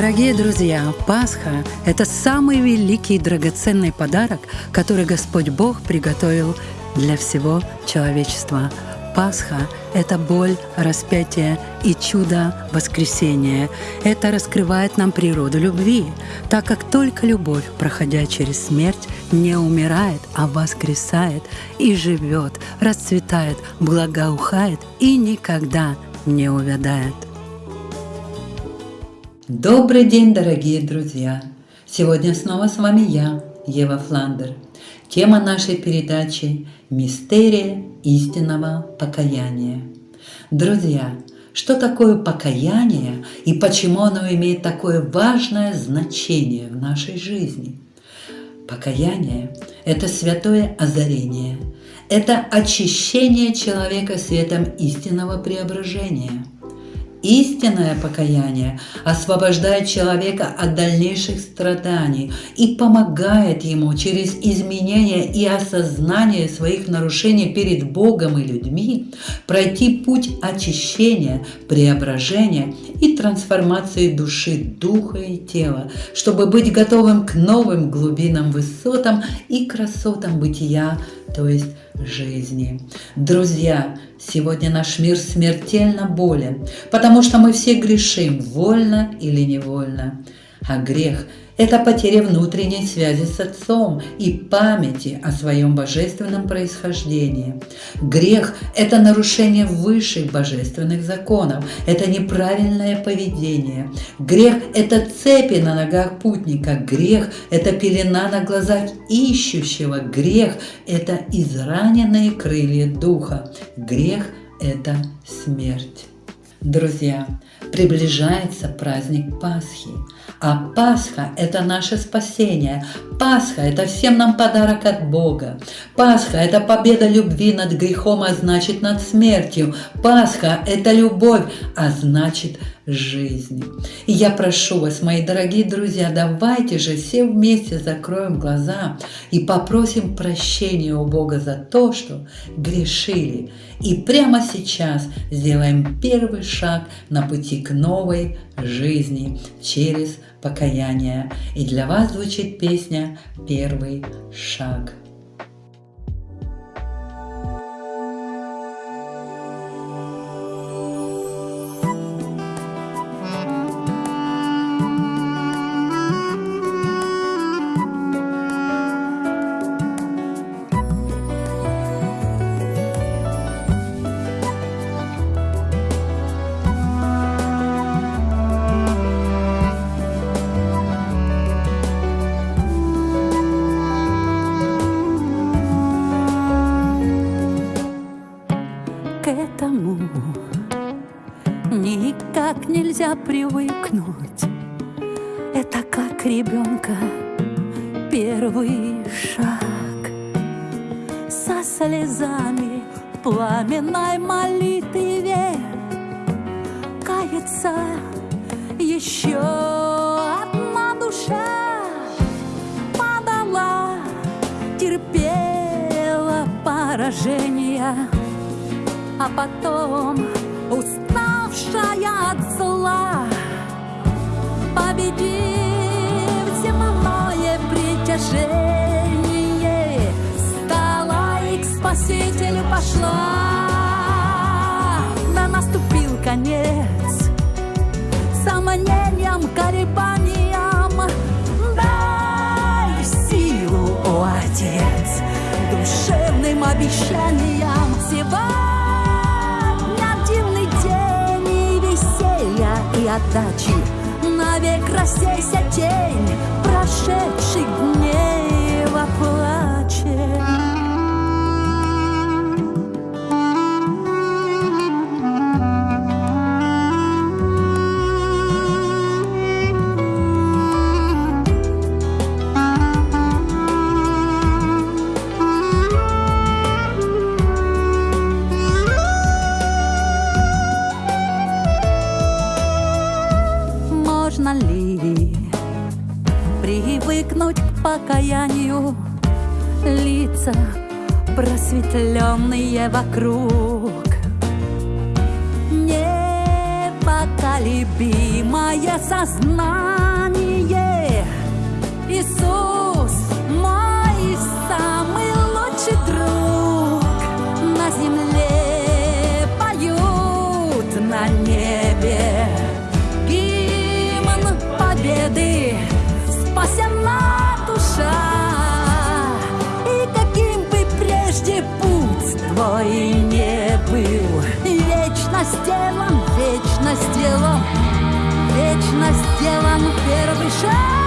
Дорогие друзья, Пасха – это самый великий и драгоценный подарок, который Господь Бог приготовил для всего человечества. Пасха – это боль, распятие и чудо воскресения. Это раскрывает нам природу любви, так как только любовь, проходя через смерть, не умирает, а воскресает и живет, расцветает, благоухает и никогда не увядает. Добрый день, дорогие друзья! Сегодня снова с вами я, Ева Фландер. Тема нашей передачи – «Мистерия истинного покаяния». Друзья, что такое покаяние и почему оно имеет такое важное значение в нашей жизни? Покаяние – это святое озарение, это очищение человека светом истинного преображения – Истинное покаяние освобождает человека от дальнейших страданий и помогает ему через изменение и осознание своих нарушений перед Богом и людьми пройти путь очищения, преображения и трансформации души, духа и тела, чтобы быть готовым к новым глубинам, высотам и красотам бытия, то есть жизни. Друзья, сегодня наш мир смертельно болен, потому что мы все грешим, вольно или невольно. А грех это потеря внутренней связи с Отцом и памяти о своем божественном происхождении. Грех – это нарушение высших божественных законов, это неправильное поведение. Грех – это цепи на ногах путника, грех – это пелена на глазах ищущего, грех – это израненные крылья духа, грех – это смерть. Друзья, приближается праздник Пасхи. А Пасха – это наше спасение. Пасха – это всем нам подарок от Бога. Пасха – это победа любви над грехом, а значит над смертью. Пасха – это любовь, а значит жизнь. И я прошу вас, мои дорогие друзья, давайте же все вместе закроем глаза и попросим прощения у Бога за то, что грешили. И прямо сейчас сделаем первый шаг на пути к новой жизни через покаяние. И для вас звучит песня «Первый шаг». Привыкнуть. Это как ребенка первый шаг. Со слезами пламенной молитве Кается еще одна душа. Падала, терпела поражения А потом уставшая от зла, победив земное притяжение, стала и к Спасителю пошла. Да наступил конец сомнениям, колебаниям. Дай силу, о Отец, душевным обещаниям сегодня. Отдачи. Навек рассейся тень прошедших дней лица просветленные вокруг. Непоколебимое сознание. Сделан, вечно сделан, вечно сделан первый шаг.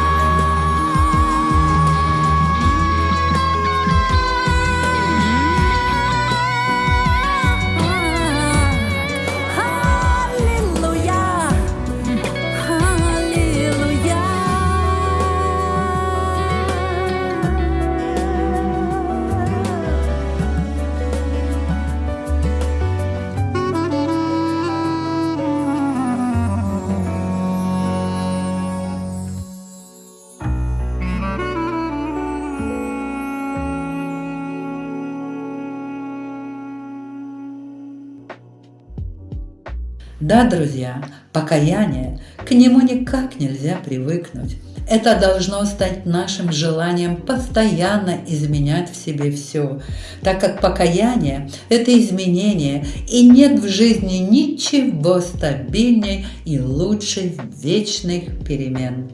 Да, друзья, покаяние, к нему никак нельзя привыкнуть. Это должно стать нашим желанием постоянно изменять в себе все, так как покаяние – это изменение, и нет в жизни ничего стабильней и лучше вечных перемен.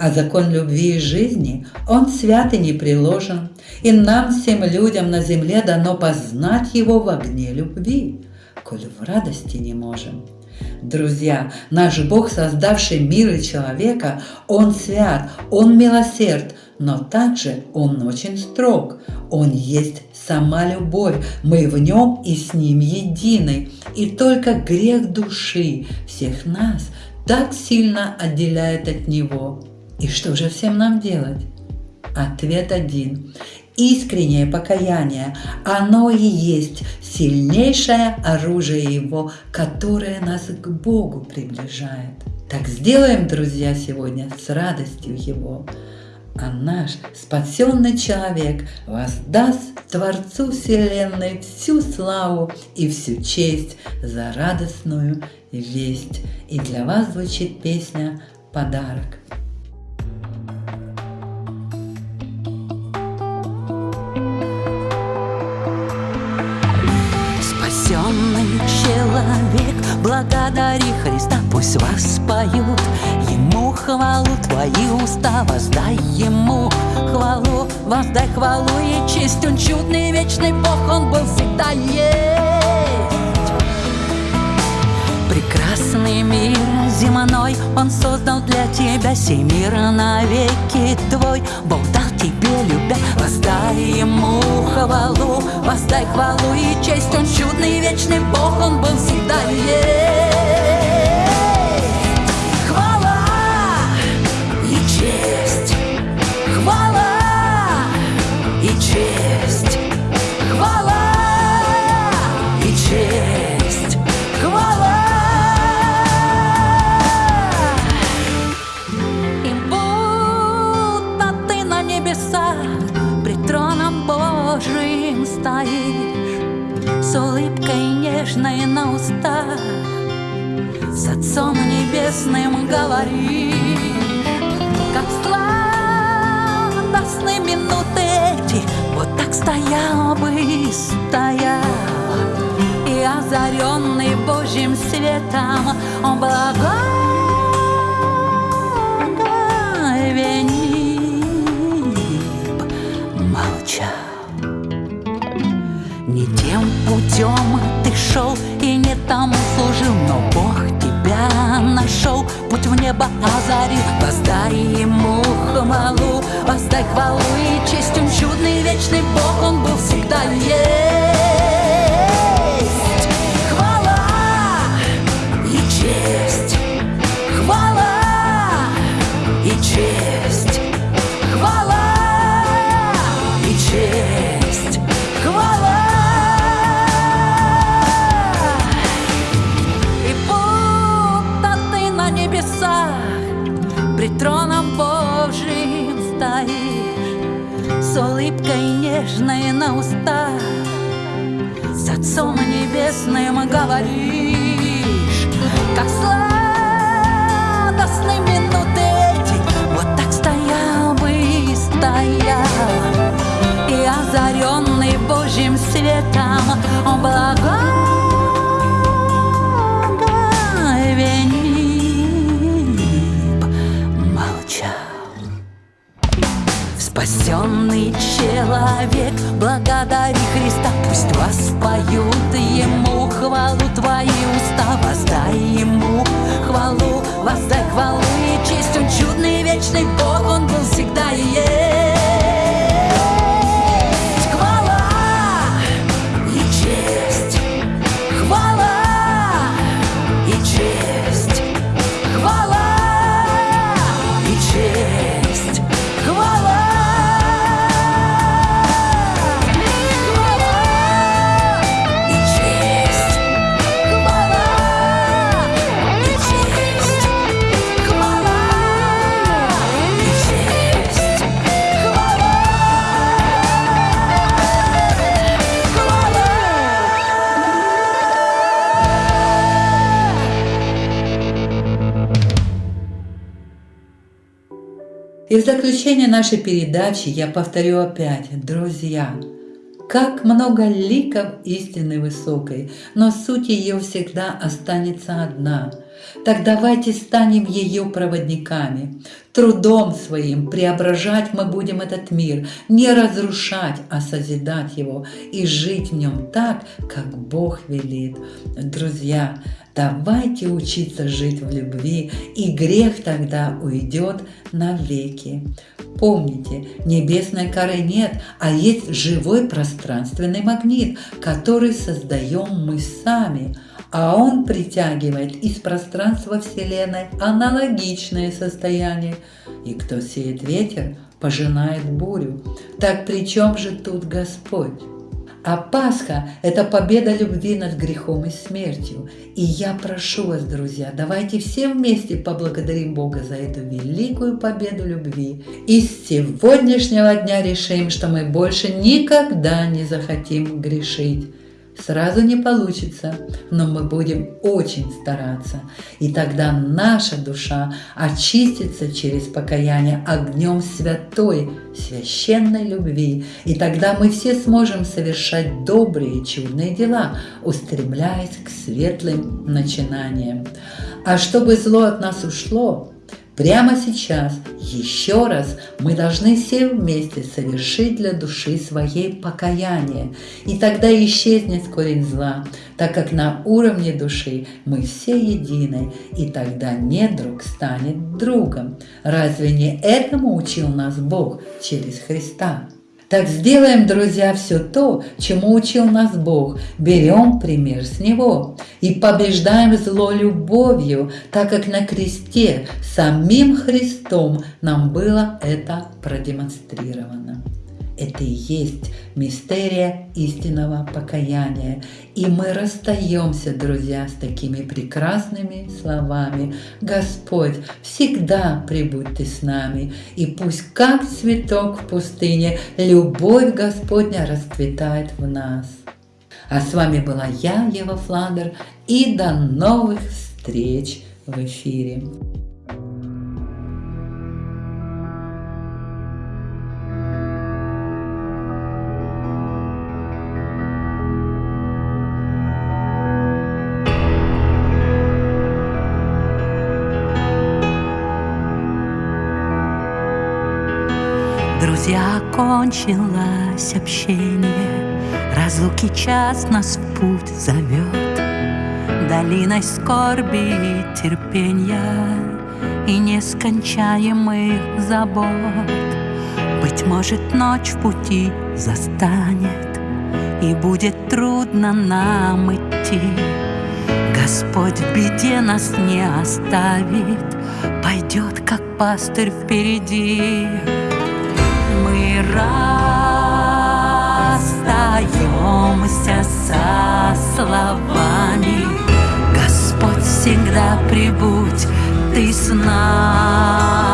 А закон любви и жизни, он свят и не приложен, и нам, всем людям на земле, дано познать его в огне любви, коль в радости не можем. Друзья, наш Бог, создавший мир и человека, Он свят, Он милосерд, но также Он очень строг. Он есть сама любовь, мы в Нем и с Ним едины. И только грех души всех нас так сильно отделяет от Него. И что же всем нам делать? Ответ один. Искреннее покаяние, оно и есть сильнейшее оружие Его, которое нас к Богу приближает. Так сделаем, друзья, сегодня с радостью Его. А наш спасенный человек воздаст Творцу Вселенной всю славу и всю честь за радостную весть. И для вас звучит песня «Подарок». Пусть вас поют Ему хвалу твои уста, воздай Ему хвалу, воздай хвалу и честь. Он чудный, вечный Бог, Он был всегда есть. Прекрасный мир земной Он создал для тебя сей мир навеки твой. Бог дал тебе любя Воздай ему хвалу Воздай хвалу и честь. Он чудный вечный Бог Он был всегда есть Отцом Небесным говоришь Как сладостны минуты эти Вот так стоял бы и стоял И озаренный Божьим светом Он благовенит Воздай ему хвалу, воздай хвалу и честь. Он чудный вечный Бог, он был всегда есть Небесным говоришь. Как сладостны минуты эти Вот так стоял бы и стоял. И озаренный Божьим светом Он Спасенный человек, благодари Христа. Пусть воспоют Ему хвалу твои уста. Воздай Ему хвалу, воздай хвалу и честь Он чудный вечный Бог, Он был всегда и есть И в заключение нашей передачи я повторю опять, друзья, как много ликов истины высокой, но суть ее всегда останется одна. Так давайте станем ее проводниками. Трудом своим преображать мы будем этот мир, не разрушать, а созидать его и жить в нем так, как Бог велит. Друзья, Давайте учиться жить в любви, и грех тогда уйдет навеки. Помните, небесной коры нет, а есть живой пространственный магнит, который создаем мы сами, а он притягивает из пространства Вселенной аналогичное состояние. И кто сеет ветер, пожинает бурю. Так при чем же тут Господь? А Пасха – это победа любви над грехом и смертью. И я прошу вас, друзья, давайте все вместе поблагодарим Бога за эту великую победу любви. И с сегодняшнего дня решим, что мы больше никогда не захотим грешить. Сразу не получится, но мы будем очень стараться. И тогда наша душа очистится через покаяние огнем святой, священной любви. И тогда мы все сможем совершать добрые, чудные дела, устремляясь к светлым начинаниям. А чтобы зло от нас ушло, Прямо сейчас, еще раз, мы должны все вместе совершить для души своей покаяние, и тогда исчезнет корень зла, так как на уровне души мы все едины, и тогда недруг станет другом. Разве не этому учил нас Бог через Христа? Так сделаем, друзья, все то, чему учил нас Бог. Берем пример с Него и побеждаем зло любовью, так как на кресте самим Христом нам было это продемонстрировано. Это и есть мистерия истинного покаяния. И мы расстаемся, друзья, с такими прекрасными словами. Господь, всегда прибудь Ты с нами, и пусть, как цветок в пустыне, любовь Господня расцветает в нас. А с вами была я, Ева Фландер, и до новых встреч в эфире. Друзья, кончилось общение, Разлуки час нас в путь зовет, Долиной скорби и терпения. И нескончаемых забот. Быть может, ночь в пути застанет, И будет трудно нам идти. Господь в беде нас не оставит, Пойдет, как пастырь впереди расстаемся со словами. Господь всегда прибудь, Ты с нами.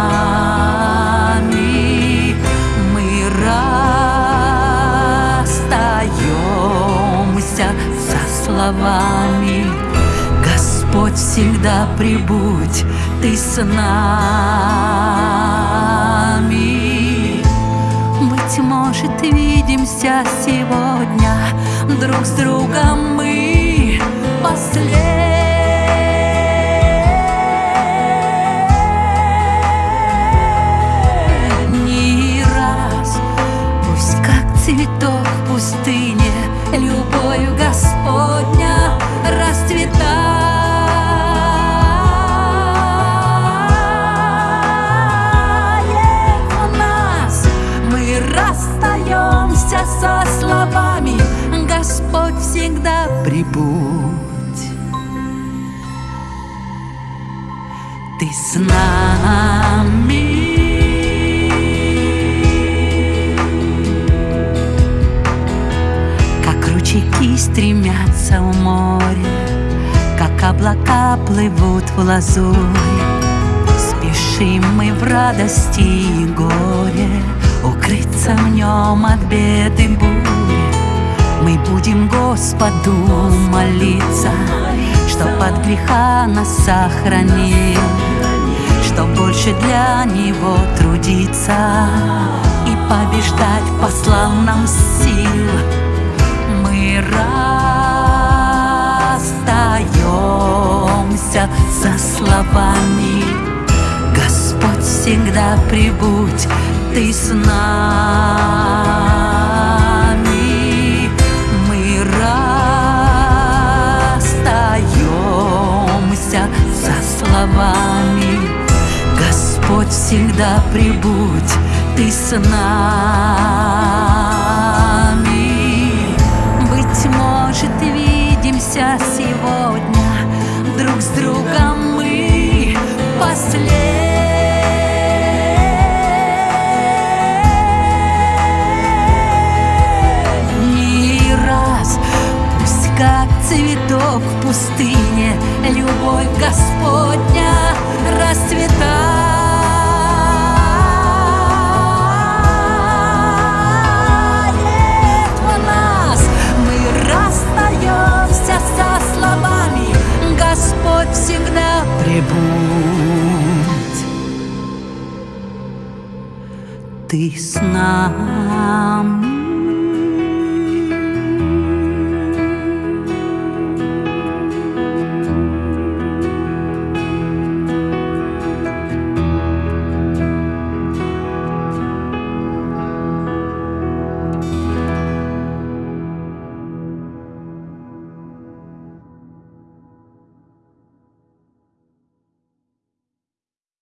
Мы расстаемся со словами. Господь всегда прибудь, ты с нами. Может, видимся сегодня друг с другом мы последний Как ручейки стремятся в море, Как облака плывут в лазуре. Спешим мы в радости и горе Укрыться в нем от бед и бури. Мы будем Господу молиться, Чтоб от греха нас сохранил, Чтоб больше для Него трудиться И побеждать послал нам сил. Мы расстаемся со словами Господь всегда прибудь, ты с нами. Мы расстаемся со словами Господь всегда прибудь, ты с нами. Быть может, видимся сегодня друг с другом мы. Пусть как цветок в пустыне любовь Господня расцветает Ты с нами.